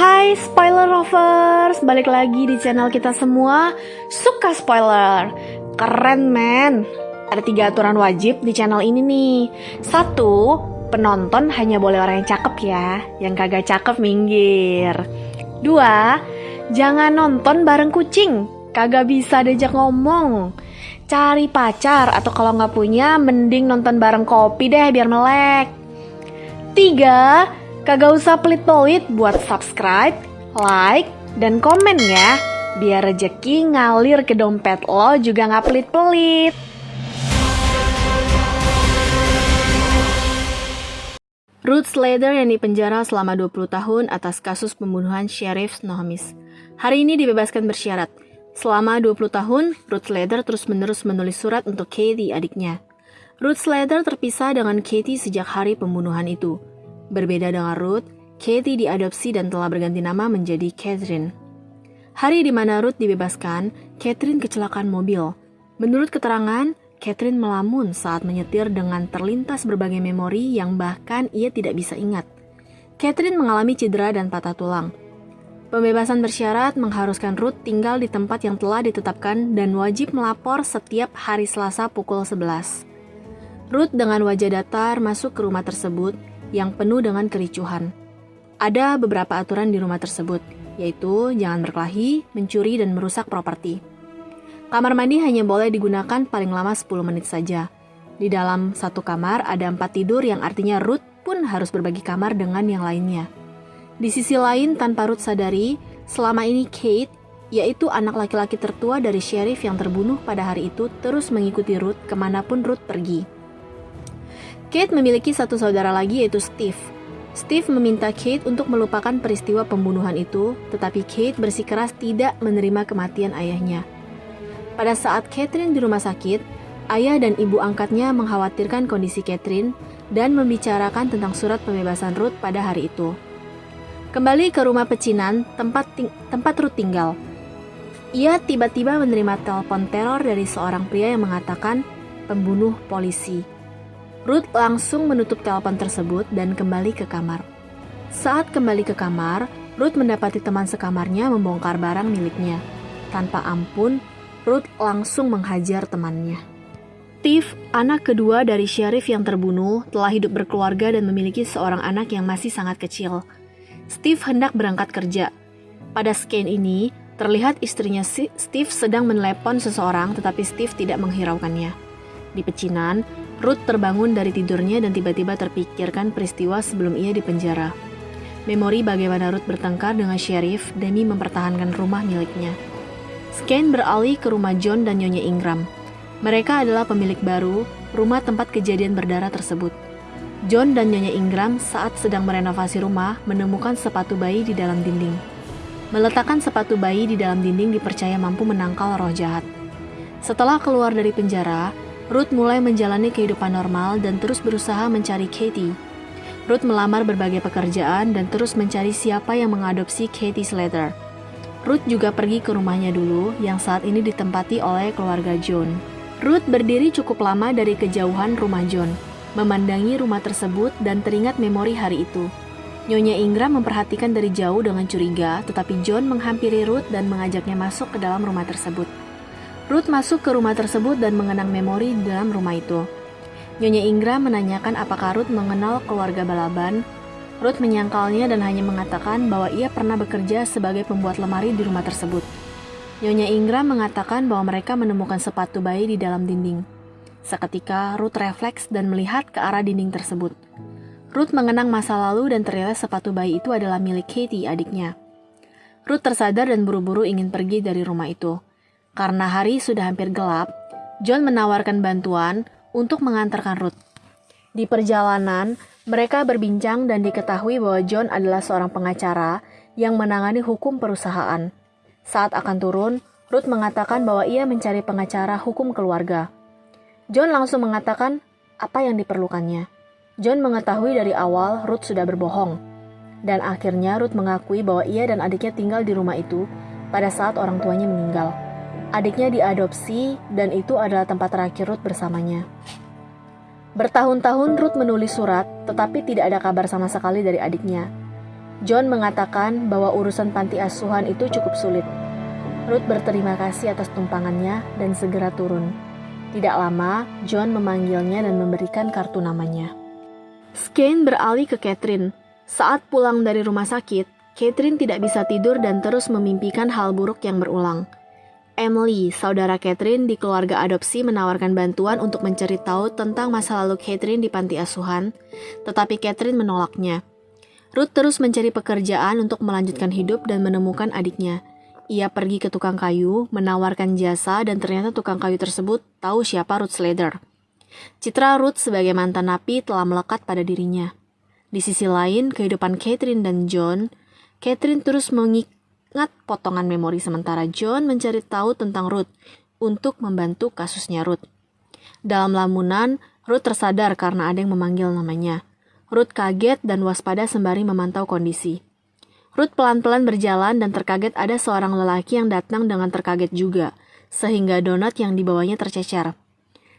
Hai spoiler lovers, balik lagi di channel kita semua. Suka spoiler. Keren men. Ada tiga aturan wajib di channel ini nih. Satu, penonton hanya boleh orang yang cakep ya. Yang kagak cakep minggir. Dua, jangan nonton bareng kucing. Kagak bisa diajak ngomong. Cari pacar atau kalau nggak punya mending nonton bareng kopi deh biar melek. Tiga, Kagak usah pelit-pelit buat subscribe, like, dan komen ya. Biar rejeki ngalir ke dompet lo juga nggak pelit-pelit. Ruth Slater yang dipenjara selama 20 tahun atas kasus pembunuhan Sheriff Nohamis. Hari ini dibebaskan bersyarat. Selama 20 tahun, Ruth Slater terus-menerus menulis surat untuk Katie adiknya. Ruth Slater terpisah dengan Katie sejak hari pembunuhan itu. Berbeda dengan Ruth, Katie diadopsi dan telah berganti nama menjadi Catherine. Hari di mana Ruth dibebaskan, Catherine kecelakaan mobil. Menurut keterangan, Catherine melamun saat menyetir dengan terlintas berbagai memori yang bahkan ia tidak bisa ingat. Catherine mengalami cedera dan patah tulang. Pembebasan bersyarat mengharuskan Ruth tinggal di tempat yang telah ditetapkan dan wajib melapor setiap hari Selasa pukul 11. Ruth dengan wajah datar masuk ke rumah tersebut yang penuh dengan kericuhan. Ada beberapa aturan di rumah tersebut, yaitu jangan berkelahi, mencuri, dan merusak properti. Kamar mandi hanya boleh digunakan paling lama 10 menit saja. Di dalam satu kamar ada empat tidur yang artinya Ruth pun harus berbagi kamar dengan yang lainnya. Di sisi lain, tanpa Ruth sadari, selama ini Kate, yaitu anak laki-laki tertua dari sheriff yang terbunuh pada hari itu, terus mengikuti Ruth ke mana pun Ruth pergi. Kate memiliki satu saudara lagi yaitu Steve. Steve meminta Kate untuk melupakan peristiwa pembunuhan itu, tetapi Kate bersikeras tidak menerima kematian ayahnya. Pada saat Catherine di rumah sakit, ayah dan ibu angkatnya mengkhawatirkan kondisi Catherine dan membicarakan tentang surat pembebasan Ruth pada hari itu. Kembali ke rumah pecinan, tempat, tempat Ruth tinggal. Ia tiba-tiba menerima telepon teror dari seorang pria yang mengatakan pembunuh polisi. Ruth langsung menutup telepon tersebut dan kembali ke kamar. Saat kembali ke kamar, Ruth mendapati teman sekamarnya membongkar barang miliknya. Tanpa ampun, Ruth langsung menghajar temannya. Steve, anak kedua dari sheriff yang terbunuh, telah hidup berkeluarga dan memiliki seorang anak yang masih sangat kecil. Steve hendak berangkat kerja. Pada scan ini, terlihat istrinya Steve sedang menelepon seseorang tetapi Steve tidak menghiraukannya. Di pecinan, Ruth terbangun dari tidurnya dan tiba-tiba terpikirkan peristiwa sebelum ia dipenjara. Memori bagaimana Ruth bertengkar dengan sheriff demi mempertahankan rumah miliknya. Scan beralih ke rumah John dan Nyonya Ingram. Mereka adalah pemilik baru rumah tempat kejadian berdarah tersebut. John dan Nyonya Ingram saat sedang merenovasi rumah menemukan sepatu bayi di dalam dinding. Meletakkan sepatu bayi di dalam dinding dipercaya mampu menangkal roh jahat. Setelah keluar dari penjara, Ruth mulai menjalani kehidupan normal dan terus berusaha mencari Katie. Ruth melamar berbagai pekerjaan dan terus mencari siapa yang mengadopsi Katie Slater. Ruth juga pergi ke rumahnya dulu yang saat ini ditempati oleh keluarga John. Ruth berdiri cukup lama dari kejauhan rumah John, memandangi rumah tersebut dan teringat memori hari itu. Nyonya Ingram memperhatikan dari jauh dengan curiga, tetapi John menghampiri Ruth dan mengajaknya masuk ke dalam rumah tersebut. Ruth masuk ke rumah tersebut dan mengenang memori di dalam rumah itu. Nyonya Ingra menanyakan apakah Ruth mengenal keluarga Balaban. Ruth menyangkalnya dan hanya mengatakan bahwa ia pernah bekerja sebagai pembuat lemari di rumah tersebut. Nyonya Ingra mengatakan bahwa mereka menemukan sepatu bayi di dalam dinding. Seketika, Ruth refleks dan melihat ke arah dinding tersebut. Ruth mengenang masa lalu dan ternyata sepatu bayi itu adalah milik Katie, adiknya. Ruth tersadar dan buru-buru ingin pergi dari rumah itu. Karena hari sudah hampir gelap, John menawarkan bantuan untuk mengantarkan Ruth. Di perjalanan, mereka berbincang dan diketahui bahwa John adalah seorang pengacara yang menangani hukum perusahaan. Saat akan turun, Ruth mengatakan bahwa ia mencari pengacara hukum keluarga. John langsung mengatakan apa yang diperlukannya. John mengetahui dari awal Ruth sudah berbohong. Dan akhirnya Ruth mengakui bahwa ia dan adiknya tinggal di rumah itu pada saat orang tuanya meninggal. Adiknya diadopsi dan itu adalah tempat terakhir Ruth bersamanya. Bertahun-tahun Ruth menulis surat, tetapi tidak ada kabar sama sekali dari adiknya. John mengatakan bahwa urusan panti asuhan itu cukup sulit. Ruth berterima kasih atas tumpangannya dan segera turun. Tidak lama, John memanggilnya dan memberikan kartu namanya. Skane beralih ke Catherine. Saat pulang dari rumah sakit, Catherine tidak bisa tidur dan terus memimpikan hal buruk yang berulang. Emily, saudara Catherine di keluarga adopsi menawarkan bantuan untuk mencari tahu tentang masa lalu Catherine di panti asuhan, tetapi Catherine menolaknya. Ruth terus mencari pekerjaan untuk melanjutkan hidup dan menemukan adiknya. Ia pergi ke tukang kayu, menawarkan jasa, dan ternyata tukang kayu tersebut tahu siapa Ruth Slater. Citra Ruth sebagai mantan napi telah melekat pada dirinya. Di sisi lain, kehidupan Catherine dan John, Catherine terus mengingat potongan memori sementara John mencari tahu tentang Ruth untuk membantu kasusnya Ruth. Dalam lamunan, Ruth tersadar karena ada yang memanggil namanya. Ruth kaget dan waspada sembari memantau kondisi. Ruth pelan-pelan berjalan dan terkaget ada seorang lelaki yang datang dengan terkaget juga, sehingga donat yang dibawanya tercecer.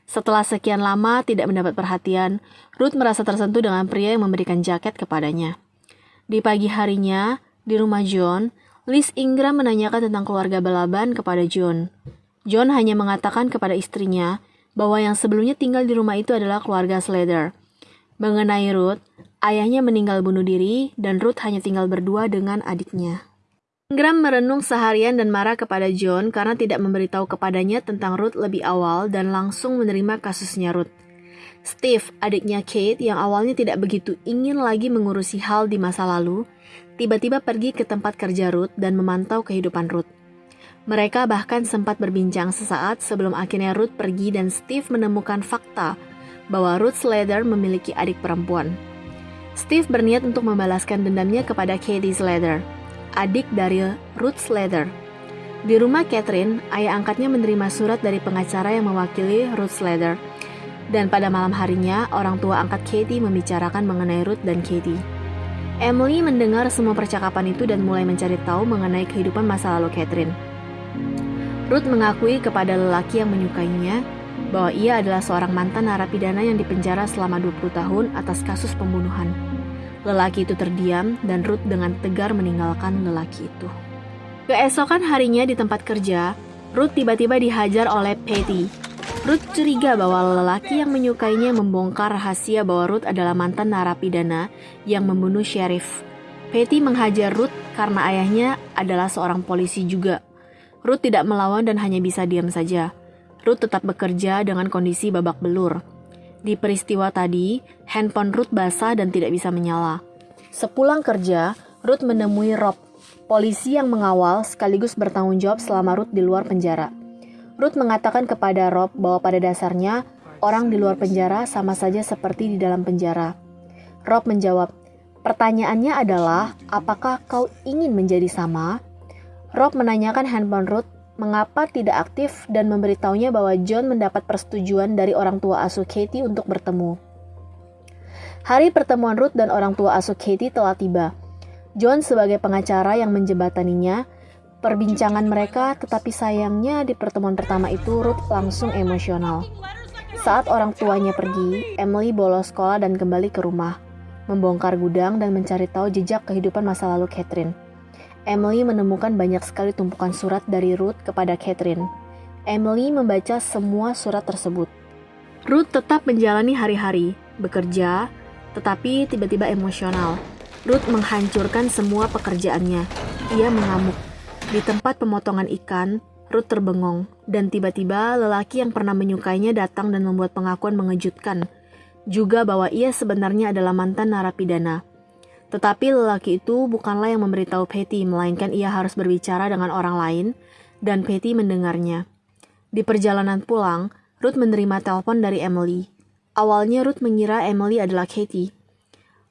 Setelah sekian lama tidak mendapat perhatian, Ruth merasa tersentuh dengan pria yang memberikan jaket kepadanya. Di pagi harinya, di rumah John, Liz Ingram menanyakan tentang keluarga Balaban kepada John. John hanya mengatakan kepada istrinya bahwa yang sebelumnya tinggal di rumah itu adalah keluarga Slater. Mengenai Ruth, ayahnya meninggal bunuh diri dan Ruth hanya tinggal berdua dengan adiknya. Ingram merenung seharian dan marah kepada John karena tidak memberitahu kepadanya tentang Ruth lebih awal dan langsung menerima kasusnya Ruth. Steve, adiknya Kate yang awalnya tidak begitu ingin lagi mengurusi hal di masa lalu, tiba-tiba pergi ke tempat kerja Ruth dan memantau kehidupan Ruth. Mereka bahkan sempat berbincang sesaat sebelum akhirnya Ruth pergi dan Steve menemukan fakta bahwa Ruth Slater memiliki adik perempuan. Steve berniat untuk membalaskan dendamnya kepada Katie Slater, adik dari Ruth Slater. Di rumah Catherine, ayah angkatnya menerima surat dari pengacara yang mewakili Ruth Slater. Dan pada malam harinya, orang tua angkat Katie membicarakan mengenai Ruth dan Katie. Emily mendengar semua percakapan itu dan mulai mencari tahu mengenai kehidupan masa lalu Catherine. Ruth mengakui kepada lelaki yang menyukainya bahwa ia adalah seorang mantan narapidana yang dipenjara selama 20 tahun atas kasus pembunuhan. Lelaki itu terdiam dan Ruth dengan tegar meninggalkan lelaki itu. Keesokan harinya di tempat kerja, Ruth tiba-tiba dihajar oleh Patty. Ruth curiga bahwa lelaki yang menyukainya membongkar rahasia bahwa Ruth adalah mantan narapidana yang membunuh sheriff. Patty menghajar Ruth karena ayahnya adalah seorang polisi juga. Ruth tidak melawan dan hanya bisa diam saja. Ruth tetap bekerja dengan kondisi babak belur. Di peristiwa tadi, handphone Ruth basah dan tidak bisa menyala. Sepulang kerja, Ruth menemui Rob, polisi yang mengawal sekaligus bertanggung jawab selama Ruth di luar penjara. Ruth mengatakan kepada Rob bahwa pada dasarnya orang di luar penjara sama saja seperti di dalam penjara. Rob menjawab, "Pertanyaannya adalah, apakah kau ingin menjadi sama?" Rob menanyakan handphone Ruth mengapa tidak aktif dan memberitahunya bahwa John mendapat persetujuan dari orang tua asuh Katie untuk bertemu. Hari pertemuan Ruth dan orang tua asuh Katie telah tiba. John sebagai pengacara yang menjembataninya, perbincangan mereka tetapi sayangnya di pertemuan pertama itu Ruth langsung emosional. Saat orang tuanya pergi, Emily bolos sekolah dan kembali ke rumah, membongkar gudang dan mencari tahu jejak kehidupan masa lalu Catherine. Emily menemukan banyak sekali tumpukan surat dari Ruth kepada Catherine. Emily membaca semua surat tersebut. Ruth tetap menjalani hari-hari, bekerja, tetapi tiba-tiba emosional. Ruth menghancurkan semua pekerjaannya. Ia mengamuk. Di tempat pemotongan ikan, Ruth terbengong, dan tiba-tiba lelaki yang pernah menyukainya datang dan membuat pengakuan mengejutkan, juga bahwa ia sebenarnya adalah mantan narapidana. Tetapi lelaki itu bukanlah yang memberitahu Patty, melainkan ia harus berbicara dengan orang lain, dan Patty mendengarnya. Di perjalanan pulang, Ruth menerima telepon dari Emily. Awalnya Ruth mengira Emily adalah Katie.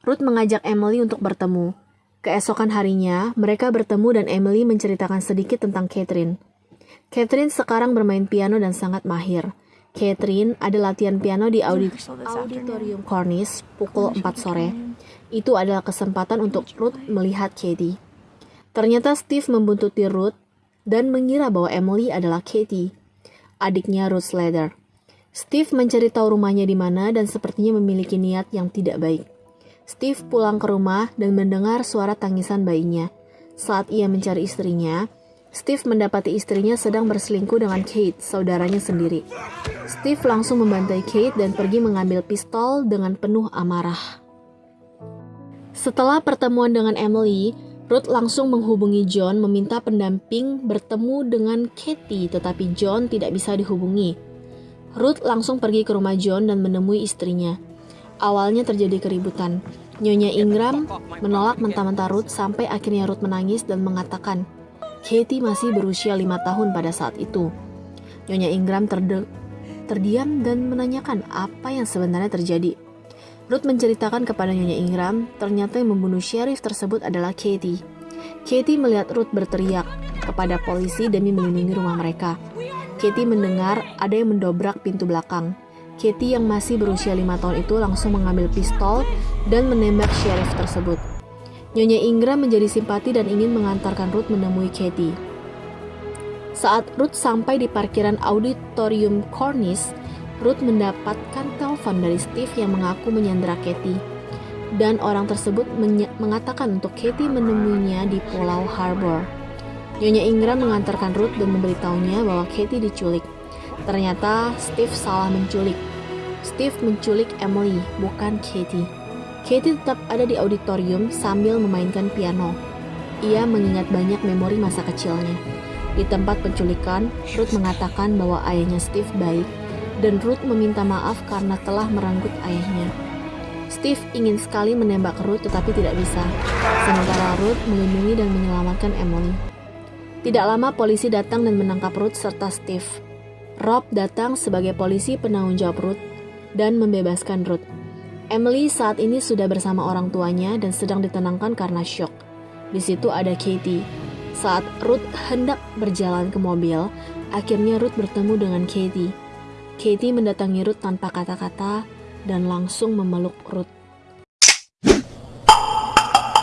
Ruth mengajak Emily untuk bertemu. Keesokan harinya, mereka bertemu dan Emily menceritakan sedikit tentang Catherine. Catherine sekarang bermain piano dan sangat mahir. Catherine ada latihan piano di Auditorium Cornish pukul 4 sore. Itu adalah kesempatan untuk Ruth melihat Katie. Ternyata Steve membuntuti Ruth dan mengira bahwa Emily adalah Katie, adiknya Ruth Slater. Steve mencari rumahnya di mana dan sepertinya memiliki niat yang tidak baik. Steve pulang ke rumah dan mendengar suara tangisan bayinya. Saat ia mencari istrinya, Steve mendapati istrinya sedang berselingkuh dengan Kate, saudaranya sendiri. Steve langsung membantai Kate dan pergi mengambil pistol dengan penuh amarah. Setelah pertemuan dengan Emily, Ruth langsung menghubungi John meminta pendamping bertemu dengan Katie, tetapi John tidak bisa dihubungi. Ruth langsung pergi ke rumah John dan menemui istrinya. Awalnya terjadi keributan. Nyonya Ingram menolak mentah-mentah Ruth sampai akhirnya Ruth menangis dan mengatakan, Katie masih berusia lima tahun pada saat itu. Nyonya Ingram terdiam dan menanyakan apa yang sebenarnya terjadi. Ruth menceritakan kepada Nyonya Ingram, ternyata yang membunuh sheriff tersebut adalah Katie. Katie melihat Ruth berteriak kepada polisi demi melindungi rumah mereka. Katie mendengar ada yang mendobrak pintu belakang. Katie yang masih berusia lima tahun itu langsung mengambil pistol dan menembak sheriff tersebut. Nyonya Ingram menjadi simpati dan ingin mengantarkan Ruth menemui Katie. Saat Ruth sampai di parkiran auditorium Cornish, Ruth mendapatkan telepon dari Steve yang mengaku menyandra Katie. Dan orang tersebut mengatakan untuk Katie menemuinya di Pulau Harbor. Nyonya Ingram mengantarkan Ruth dan memberitahunya bahwa Katie diculik. Ternyata Steve salah menculik. Steve menculik Emily, bukan Katie. Katie tetap ada di auditorium sambil memainkan piano. Ia mengingat banyak memori masa kecilnya. Di tempat penculikan, Ruth mengatakan bahwa ayahnya Steve baik dan Ruth meminta maaf karena telah merenggut ayahnya. Steve ingin sekali menembak Ruth tetapi tidak bisa, sementara Ruth melindungi dan menyelamatkan Emily. Tidak lama polisi datang dan menangkap Ruth serta Steve. Rob datang sebagai polisi penanggung jawab Ruth dan membebaskan Ruth. Emily saat ini sudah bersama orang tuanya dan sedang ditenangkan karena shock. Di situ ada Katie. Saat Ruth hendak berjalan ke mobil, akhirnya Ruth bertemu dengan Katie. Katie mendatangi Ruth tanpa kata-kata dan langsung memeluk Ruth.